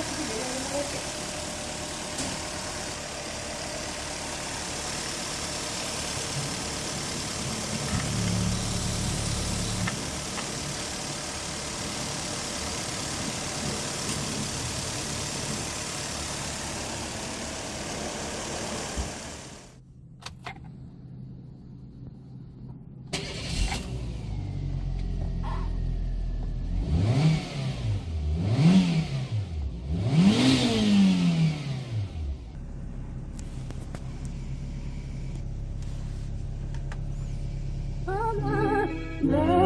어떻게 내려오는 거지? Love.